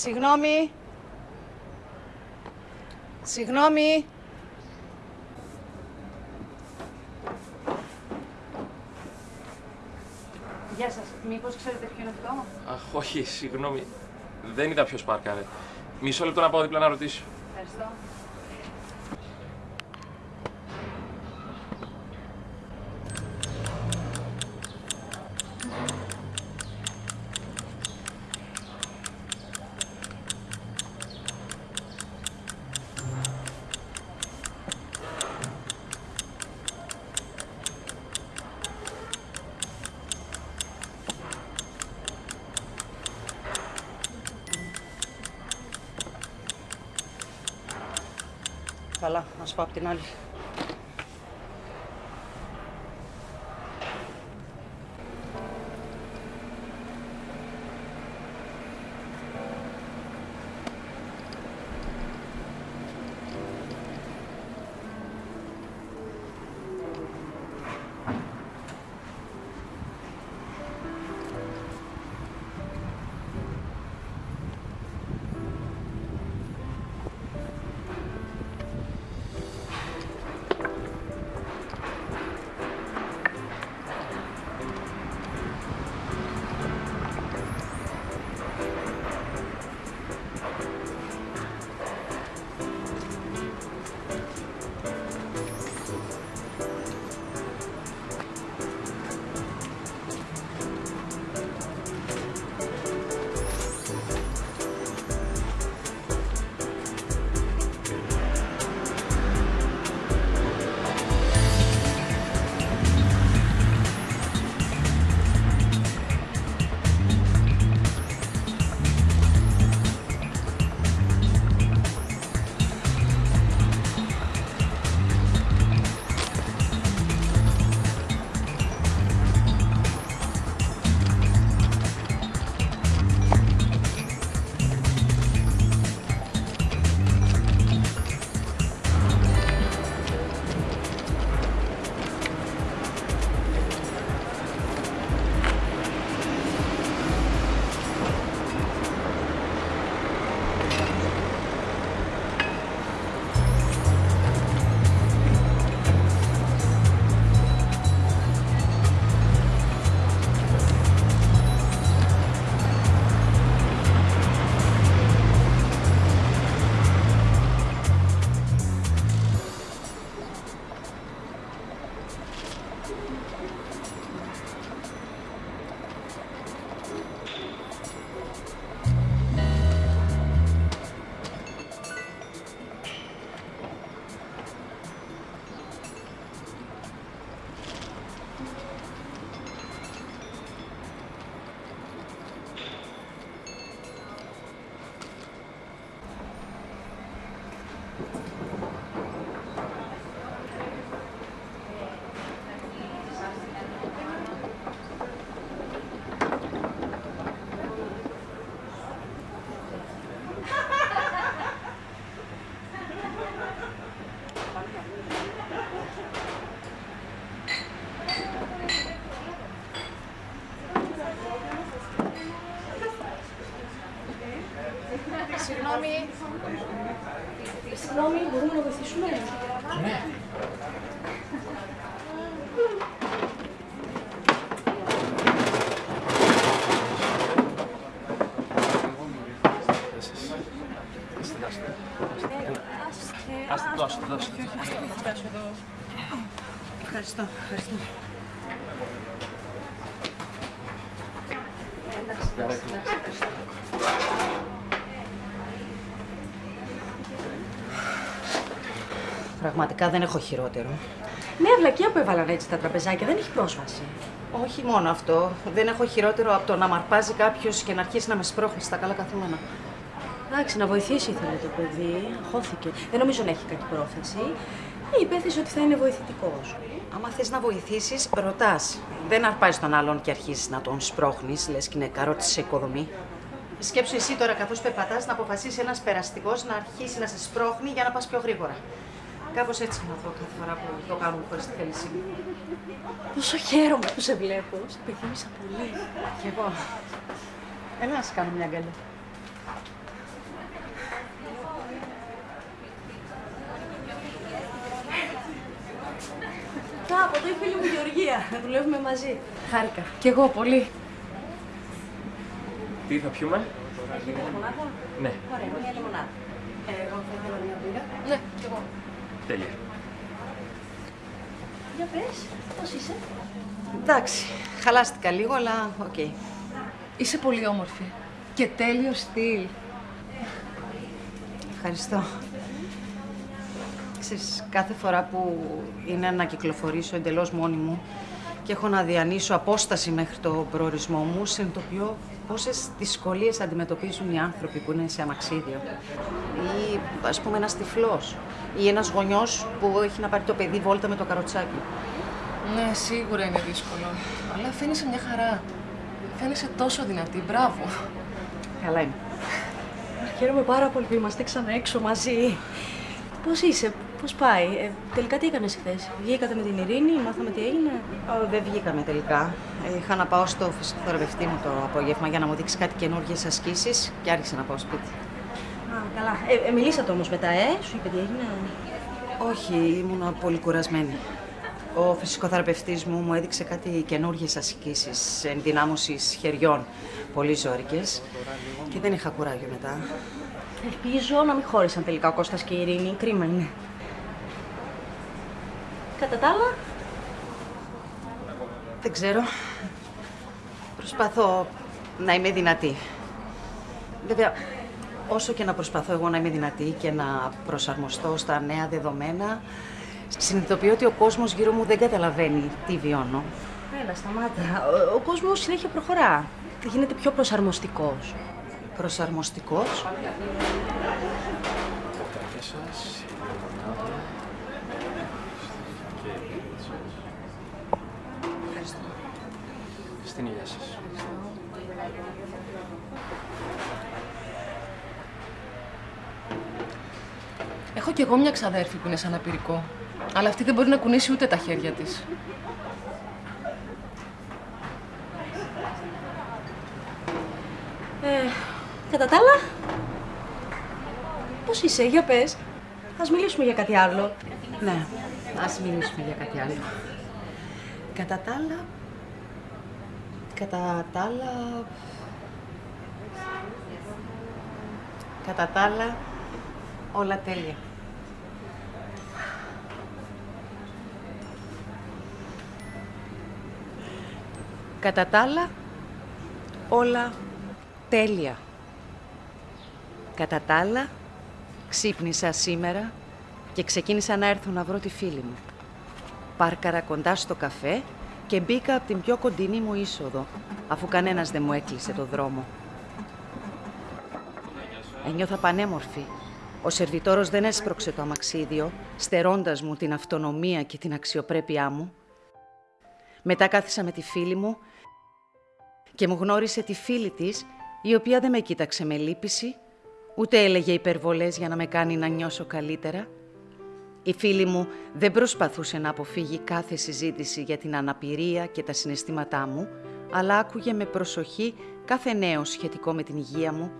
Συγγνώμη. Συγγνώμη. Γεια σας. Μήπως ξέρετε ποιο είναι αυτό; Αχ, όχι, συγγνώμη. Δεν είδα ποιος πάρκαρε. Μισό λεπτό να πάω δίπλα να ρωτήσω. Ευχαριστώ. Καλά, να πάω απ' την άλλη. Συγγνώμη. Συγγνώμη, μπορούμε να βοηθήσουμε; Άστε το, άστε το, άστε το. Ευχαριστώ, ευχαριστώ. Πραγματικά δεν έχω χειρότερο. Ναι, βλακία που έβαλαν έτσι τα τραπεζάκια, δεν έχει πρόσβαση. Όχι μόνο αυτό. Δεν έχω χειρότερο από το να μαρπάζει κάποιος και να αρχίσει να με σπρώχνει στα καλά καθούμενα. Εντάξει, να βοηθήσει ήθελε το παιδί. Χώθηκε. Δεν νομίζω να έχει κακή πρόθεση. Υπέθεσε ότι θα είναι βοηθητικός. Άμα θες να βοηθήσεις, ρωτάς. Δεν αρπάζει τον άλλον και αρχίζεις να τον σπρώχνεις, λες και είναι καρότη σε οικοδομή. Σκέψου εσύ τώρα, καθώς περπατάς, να αποφασίσεις ένας περαστικός να αρχίσει να σε σπρώχνει για να πας πιο γρήγορα. Κάπως έτσι να κάθε φορά που το κάνουμε χωρίς τη θέλησή μου. Πόσο χαίρομαι που σε βλέπω. Σε επιθύμησα πολύ. Κι εγώ. Έλα να σου κάνω μια αγκαλιά. από το η φίλη μου Γεωργία. Δουλεύουμε μαζί. Χάρηκα. Κι εγώ πολύ. Τι θα πιούμε; Έχει λεμονάδα. Ναι. Ωραία, μια λεμονάδα. Ε, εγώ θα ήθελα μια μπύρα. Ναι, κι εγώ τέλεια. Για πες, πώς είσαι; Εντάξει, χαλάστηκα λίγο, αλλά οκ. Είσαι πολύ όμορφη. Και τέλειο στυλ. Ευχαριστώ. Ξέρεις, κάθε φορά που είναι να κυκλοφορήσω εντελώς μόνη μου και έχω να διανύσω απόσταση μέχρι το προορισμό μου, συνειδητοποιώ πόσες δυσκολίες αντιμετωπίζουν οι άνθρωποι που είναι σε αμαξίδιο. Ή, ας πούμε, ένας τυφλός. Ή ένας γονιός που έχει να πάρει το παιδί βόλτα με το καροτσάκι. Ναι, σίγουρα είναι δύσκολο. Αλλά φαίνεσαι μια χαρά. Φαίνεσαι τόσο δυνατή. Μπράβο. Καλά είμαι. Χαίρομαι πάρα πολύ που είμαστε ξανά έξω μαζί. Πώς είσαι, πώς πάει; Ε, τελικά τι έκανες χθες; Βγήκατε με την Ειρήνη, μάθαμε τι έγινε; Ω, δεν βγήκαμε τελικά. Ε, Είχα να πάω στο φυσικοθεραπευτή μου το απόγευμα για να μου δείξει κάτι καινούργιες ασκήσεις και άρχισα να πάω σπίτι. Α, καλά. Ε, ε, μιλήσατε όμως μετά, ε; Σου είπε τι έγινε; Όχι, ήμουν πολύ κουρασμένη. Ο φυσικοθεραπευτής μου μου έδειξε κάτι καινούργιες ασκήσεις ενδυνάμωσης χεριών, πολύ ζώρικες και δεν είχα κουράγιο μετά. Ελπίζω να μην χώρισαν τελικά ο Κώστας και η Ειρήνη. Κρίμα είναι. Κατά τα άλλα, Δεν ξέρω. Προσπαθώ να είμαι δυνατή. Βέβαια, όσο και να προσπαθώ εγώ να είμαι δυνατή και να προσαρμοστώ στα νέα δεδομένα, συνειδητοποιώ ότι ο κόσμος γύρω μου δεν καταλαβαίνει τι βιώνω. έλα, σταμάτα. Ο, ο κόσμος συνέχεια προχωρά. Γίνεται πιο προσαρμοστικός. Προσαρμοστικός. Καφέ σας, Στην υγεία σας. Έχω κι εγώ μια ξαδέρφη που είναι σαν απειρικό. Αλλά αυτή δεν μπορεί να κουνήσει ούτε τα χέρια της. Ε, κατά τα άλλα, πώς είσαι, για πες. Ας μιλήσουμε για κάτι άλλο. Ναι, ας μιλήσουμε για κάτι άλλο. Κατά τα άλλα... Κατά τα άλλα... Κατά τα άλλα, όλα τέλεια. Κατά τα άλλα, όλα τέλεια. Κατά τα άλλα, ξύπνησα σήμερα και ξεκίνησα να έρθω να βρω τη φίλη μου. Πάρκαρα κοντά στο καφέ και μπήκα από την πιο κοντινή μου είσοδο, αφού κανένας δεν μου έκλεισε το δρόμο. Ένιωθα πανέμορφη. Ο σερβιτόρος δεν έσπρωξε το αμαξίδιο, στερώντας μου την αυτονομία και την αξιοπρέπειά μου. Μετά κάθισα με τη φίλη μου και μου γνώρισε τη φίλη της, η οποία δεν με κοίταξε με λύπηση, ούτε έλεγε υπερβολές για να με κάνει να νιώσω καλύτερα. Η φίλη μου δεν προσπαθούσε να αποφύγει κάθε συζήτηση για την αναπηρία και τα συναισθήματά μου, αλλά άκουγε με προσοχή κάθε νέο σχετικό με την υγεία μου,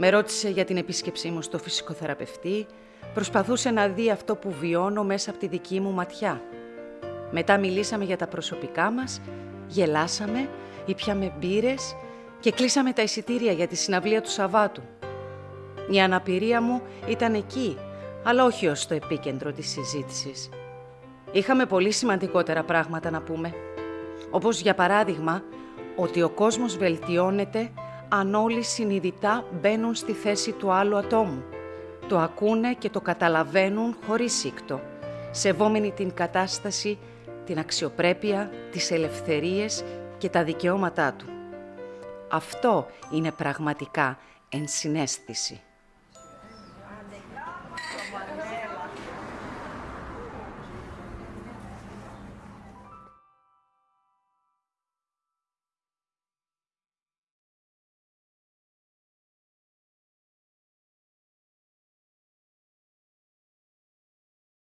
με ρώτησε για την επίσκεψή μου στο φυσικοθεραπευτή, προσπαθούσε να δει αυτό που βιώνω μέσα από τη δική μου ματιά. Μετά μιλήσαμε για τα προσωπικά μας, γελάσαμε, ήπιαμε μπύρες και κλείσαμε τα εισιτήρια για τη συναυλία του Σαββάτου. Η αναπηρία μου ήταν εκεί, αλλά όχι ως το επίκεντρο της συζήτησης. Είχαμε πολύ σημαντικότερα πράγματα να πούμε. Όπως για παράδειγμα, ότι ο κόσμος βελτιώνεται αν όλοι συνειδητά μπαίνουν στη θέση του άλλου ατόμου. Το ακούνε και το καταλαβαίνουν χωρίς σύκτο, σεβόμενοι την κατάσταση, την αξιοπρέπεια, τις ελευθερίες και τα δικαιώματά του. Αυτό είναι πραγματικά ενσυναίσθηση.